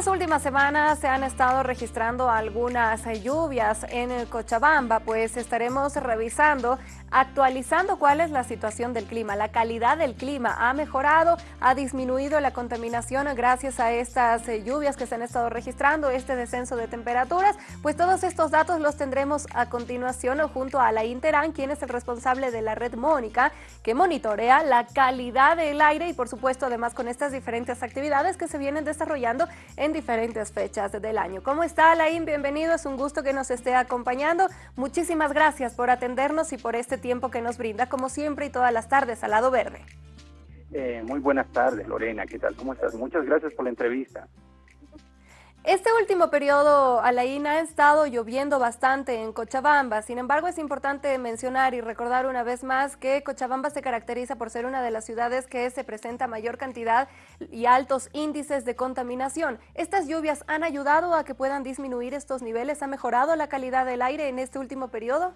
estas últimas semanas se han estado registrando algunas lluvias en Cochabamba, pues estaremos revisando, actualizando cuál es la situación del clima. La calidad del clima ha mejorado, ha disminuido la contaminación gracias a estas lluvias que se han estado registrando, este descenso de temperaturas. Pues todos estos datos los tendremos a continuación junto a la Interan, quien es el responsable de la red Mónica, que monitorea la calidad del aire y por supuesto además con estas diferentes actividades que se vienen desarrollando en diferentes fechas del año. ¿Cómo está, Alain? Bienvenido, es un gusto que nos esté acompañando. Muchísimas gracias por atendernos y por este tiempo que nos brinda, como siempre y todas las tardes, al lado verde. Eh, muy buenas tardes, Lorena, ¿qué tal? ¿Cómo estás? Muchas gracias por la entrevista. Este último periodo, Alain, ha estado lloviendo bastante en Cochabamba. Sin embargo, es importante mencionar y recordar una vez más que Cochabamba se caracteriza por ser una de las ciudades que se presenta mayor cantidad y altos índices de contaminación. ¿Estas lluvias han ayudado a que puedan disminuir estos niveles? ¿Ha mejorado la calidad del aire en este último periodo?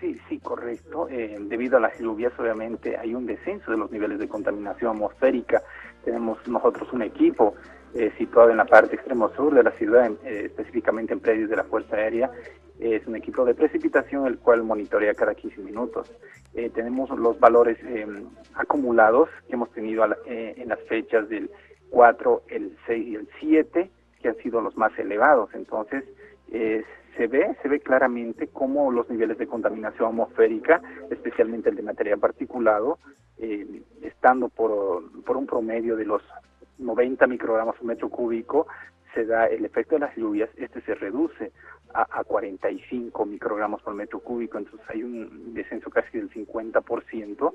Sí, sí, correcto. Eh, debido a las lluvias, obviamente, hay un descenso de los niveles de contaminación atmosférica. Tenemos nosotros un equipo eh, situado en la parte extremo sur de la ciudad, eh, específicamente en predios de la Fuerza Aérea. es un equipo de precipitación el cual monitorea cada 15 minutos. Tenemos los valores em, acumulados que hemos tenido en las fechas del 4, el 6 y el 7, que han sido los más elevados. Entonces, se ve, se ve claramente cómo los niveles de contaminación atmosférica, especialmente el de material particulado, estando por, por un promedio de los 90 microgramas por metro cúbico, se da el efecto de las lluvias, este se reduce a, 45 microgramos por metro cúbico, entonces hay un descenso casi del 50%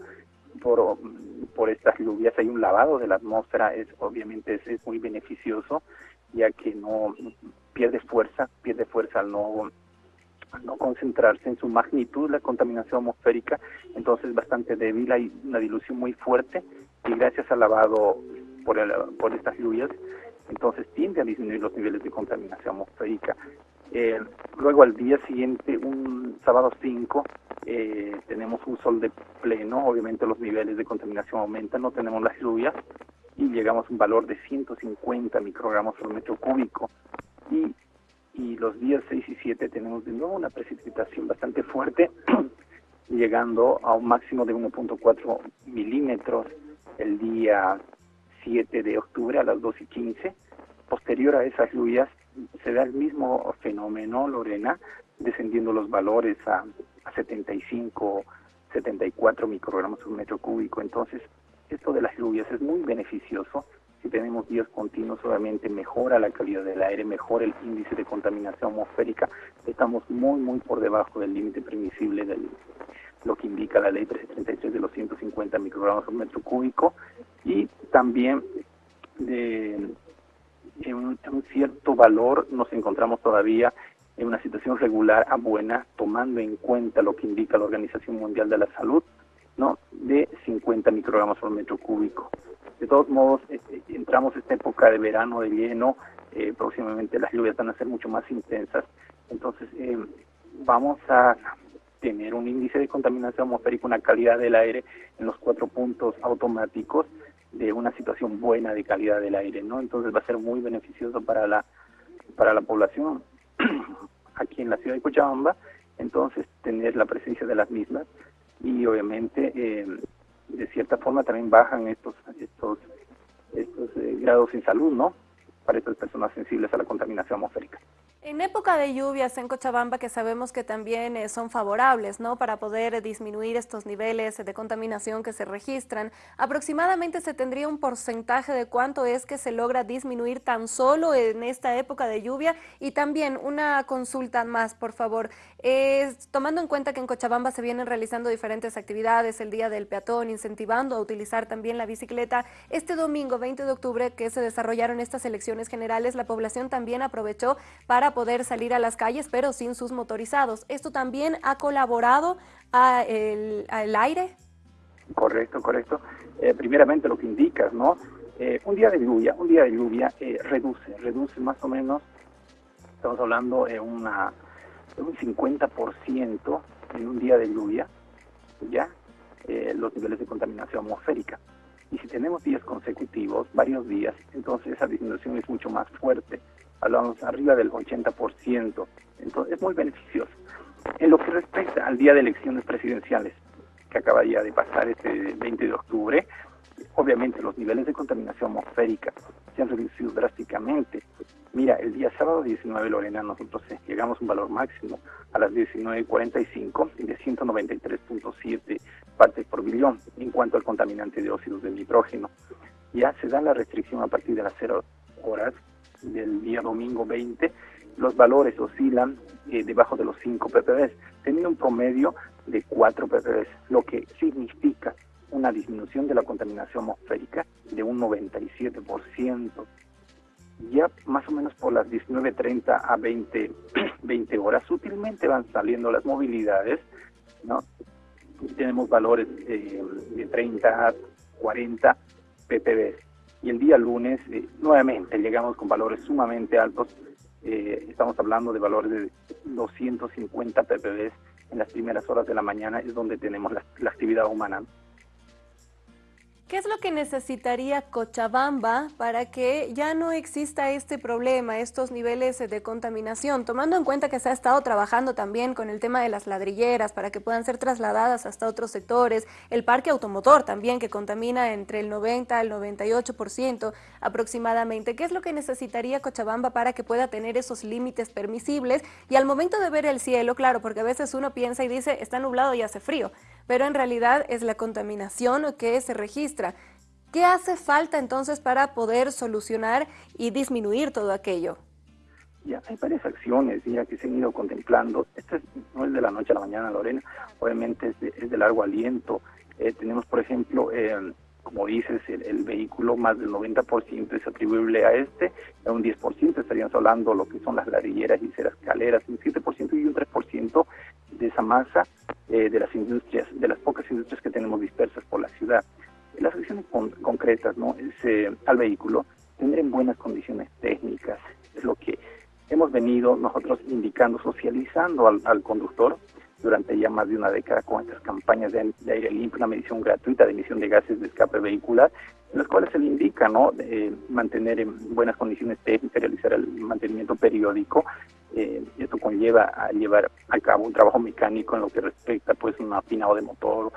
por, por estas lluvias, hay un lavado de la atmósfera, es obviamente es, muy beneficioso, ya que no pierde fuerza, pierde fuerza al no no concentrarse en su magnitud la contaminación atmosférica, entonces es bastante débil, hay una dilución muy fuerte y gracias al lavado por, estas lluvias, entonces tiende a disminuir los niveles de contaminación atmosférica. Eh, luego al día siguiente, un sábado 5, eh, tenemos un sol de pleno, obviamente los niveles de contaminación aumentan, no tenemos las lluvias y llegamos a un valor de 150 microgramos por metro cúbico. Y, y los días 6 y 7 tenemos de nuevo una precipitación bastante fuerte, llegando a un máximo de 1.4 milímetros el día 7 de octubre a las 2 y 15. Posterior a esas lluvias se da el mismo fenómeno, Lorena, descendiendo los valores a, a 75, 74 microgramos por metro cúbico. Entonces, esto de las lluvias es muy beneficioso. Si tenemos días continuos, obviamente mejora la calidad del aire, mejora el índice de contaminación atmosférica. Estamos muy, muy por debajo del límite permisible de lo que indica la ley 333 de los 150 microgramos por metro cúbico y también de, en, un, cierto valor nos encontramos todavía en una situación regular a buena, tomando en cuenta lo que indica la Organización Mundial de la Salud, ¿no? de 50 microgramos por metro cúbico. De todos modos, este, entramos esta época de verano, de lleno, eh, próximamente las lluvias van a ser mucho más intensas, entonces vamos a tener un índice de contaminación atmosférica, una calidad del aire en los cuatro puntos automáticos de una situación buena de calidad del aire, ¿no? Entonces va a ser muy beneficioso para la para la población aquí en la ciudad de Cochabamba, entonces tener la presencia de las mismas y obviamente de cierta forma también bajan estos estos estos eh, grados en salud, ¿no? Para estas personas sensibles a la contaminación atmosférica. En época de lluvias en Cochabamba, que sabemos que también eh, son favorables ¿no? para poder disminuir estos niveles de contaminación que se registran, aproximadamente se tendría un porcentaje de cuánto es que se logra disminuir tan solo en esta época de lluvia. Y también una consulta más, por favor. tomando en cuenta que en Cochabamba se vienen realizando diferentes actividades, el Día del Peatón, incentivando a utilizar también la bicicleta, este domingo 20 de octubre que se desarrollaron estas elecciones generales, la población también aprovechó para poder salir a las calles, pero sin sus motorizados. ¿Esto también ha colaborado al el, aire? Correcto, correcto. Eh, primeramente lo que indicas, ¿no? Eh, un día de lluvia, un día de lluvia eh, reduce, reduce más o menos, estamos hablando de, una, de un 50% en un día de lluvia, ¿ya? los niveles de contaminación atmosférica. Y si tenemos días consecutivos, varios días, entonces esa disminución es mucho más fuerte, hablamos arriba del 80%, entonces es muy beneficioso. En lo que respecta al día de elecciones presidenciales, que acaba ya de pasar este 20 de octubre, obviamente los niveles de contaminación atmosférica se han reducido drásticamente. Mira, el día sábado 19, Lorena, nosotros eh, llegamos a un valor máximo a las 19.45 de 193.7 partes por billón en cuanto al contaminante de óxidos de nitrógeno. Ya se da la restricción a partir de las 0 horas del día domingo 20. Los valores oscilan eh, debajo de los 5 ppb, teniendo un promedio de 4 ppb, lo que significa una disminución de la contaminación atmosférica de un 97%. Ya más o menos por las 19.30 a 20, 20 horas, sutilmente van saliendo las movilidades, ¿no? Tenemos valores eh, de 30, 40 ppb. Y el día lunes, eh, nuevamente, llegamos con valores sumamente altos. Eh, estamos hablando de valores de 250 ppb en las primeras horas de la mañana, es donde tenemos la actividad humana. ¿Qué es lo que necesitaría Cochabamba para que ya no exista este problema, estos niveles de contaminación? Tomando en cuenta que se ha estado trabajando también con el tema de las ladrilleras para que puedan ser trasladadas hasta otros sectores, el parque automotor también que contamina entre el 90 al 98% aproximadamente. ¿Qué es lo que necesitaría Cochabamba para que pueda tener esos límites permisibles? Y al momento de ver el cielo, claro, porque a veces uno piensa y dice, está nublado y hace frío, pero en realidad es la contaminación que se registra. ¿Qué hace falta entonces para poder solucionar y disminuir todo aquello? Ya, hay varias acciones ya que se han ido contemplando. Esto no es de la noche a la mañana, Lorena, obviamente es de, largo aliento. Eh, tenemos, por ejemplo, como dices, el, vehículo más del 90% es atribuible a este, a un 10% estaríamos hablando lo que son las ladrilleras y escaleras, un 7% y un 3% de esa masa eh, de las industrias, de las pocas industrias que tenemos dispersas por la ciudad. Las acciones concretas ¿no? Eh, al vehículo, tener buenas condiciones técnicas, es lo que hemos venido nosotros indicando, socializando al conductor, durante ya más de una década con estas campañas de, aire limpio, una medición gratuita de emisión de gases de escape vehicular, en las cuales se le indica ¿no? mantener en buenas condiciones técnicas, realizar el mantenimiento periódico. Eh, esto conlleva a llevar a cabo un trabajo mecánico en lo que respecta pues un afinado de motor,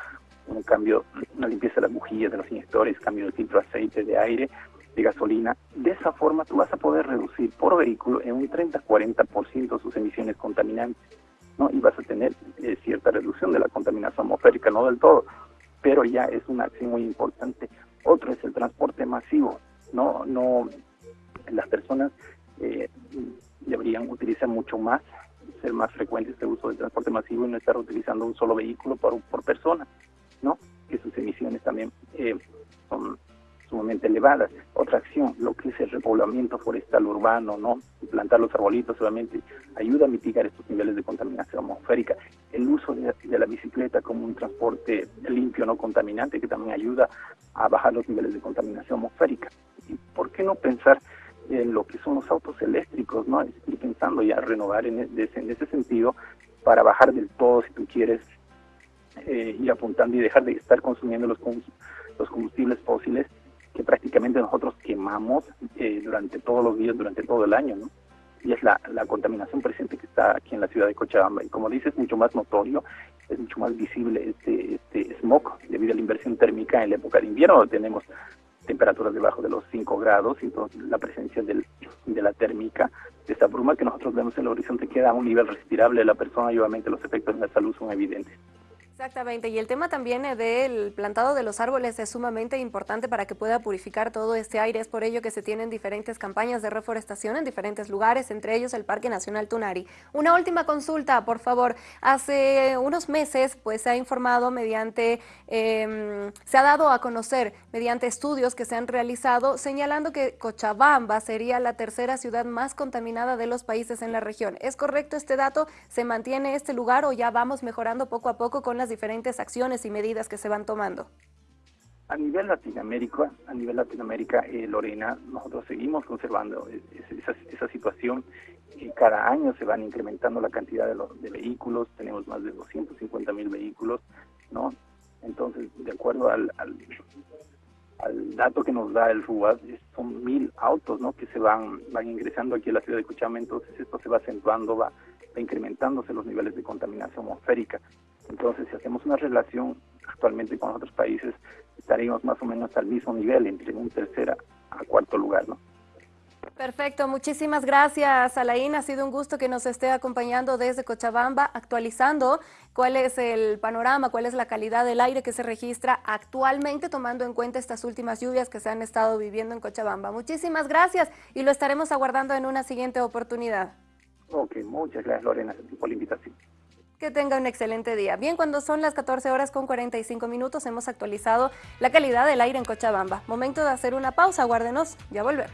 un cambio, una limpieza de las bujías, de los inyectores, cambio de filtro de aceite, de aire, de gasolina. De esa forma tú vas a poder reducir por vehículo en un 30-40% sus emisiones contaminantes. ¿no? y vas a tener eh, cierta reducción de la contaminación atmosférica, no del todo, pero ya es una acción muy importante. Otro es el transporte masivo, no, no, las personas eh, deberían utilizar mucho más, ser más frecuente este uso del transporte masivo y no estar utilizando un solo vehículo por, por persona, ¿no? Que sus emisiones también eh, son sumamente elevadas. Otra acción, lo que es el repoblamiento forestal urbano, ¿no? Plantar los arbolitos solamente ayuda a mitigar estos niveles de contaminación atmosférica. El uso de, la bicicleta como un transporte limpio, no contaminante, que también ayuda a bajar los niveles de contaminación atmosférica. ¿Y por qué no pensar en lo que son los autos eléctricos, ¿no? Estoy pensando ya renovar en, en ese sentido para bajar del todo, si tú quieres, eh, ir apuntando y dejar de estar consumiendo los, los combustibles fósiles que prácticamente nosotros quemamos eh, durante todos los días, durante todo el año, ¿no? Y es la, la contaminación presente que está aquí en la ciudad de Cochabamba. Y como dices, es mucho más notorio, es mucho más visible este, este smog debido a la inversión térmica en la época de invierno, tenemos temperaturas debajo de los 5 grados y entonces la presencia del, de la térmica, de esta bruma que nosotros vemos en el horizonte queda a un nivel respirable de la persona y obviamente los efectos en la salud son evidentes. Exactamente, y el tema también eh, del plantado de los árboles es sumamente importante para que pueda purificar todo este aire. Es por ello que se tienen diferentes campañas de reforestación en diferentes lugares, entre ellos el Parque Nacional Tunari. Una última consulta, por favor. Hace unos meses pues se ha informado mediante, em, se ha dado a conocer mediante estudios que se han realizado señalando que Cochabamba sería la tercera ciudad más contaminada de los países en la región. ¿Es correcto este dato? ¿Se mantiene este lugar o ya vamos mejorando poco a poco con la diferentes acciones y medidas que se van tomando? A nivel Latinoamérica, a nivel Latinoamérica, eh, Lorena, nosotros seguimos conservando esa, situación. y cada año se van incrementando la cantidad de, de vehículos, tenemos más de 250 mil vehículos, ¿no? Entonces, de acuerdo al, al, dato que nos da el RUAD son mil autos ¿no? que se van, van ingresando aquí a la ciudad de Cochabamba, entonces esto se va acentuando, va, va incrementándose los niveles de contaminación atmosférica. Entonces, si hacemos una relación actualmente con otros países, estaríamos más o menos al mismo nivel, entre un tercer a cuarto lugar, ¿no? Perfecto, muchísimas gracias Alain, ha sido un gusto que nos esté acompañando desde Cochabamba, actualizando cuál es el panorama, cuál es la calidad del aire que se registra actualmente, tomando en cuenta estas últimas lluvias que se han estado viviendo en Cochabamba. Muchísimas gracias y lo estaremos aguardando en una siguiente oportunidad. Ok, muchas gracias Lorena por la invitación. Que tenga un excelente día. Bien, cuando son las 14 horas con 45 minutos hemos actualizado la calidad del aire en Cochabamba. Momento de hacer una pausa, guárdenos, ya volvemos.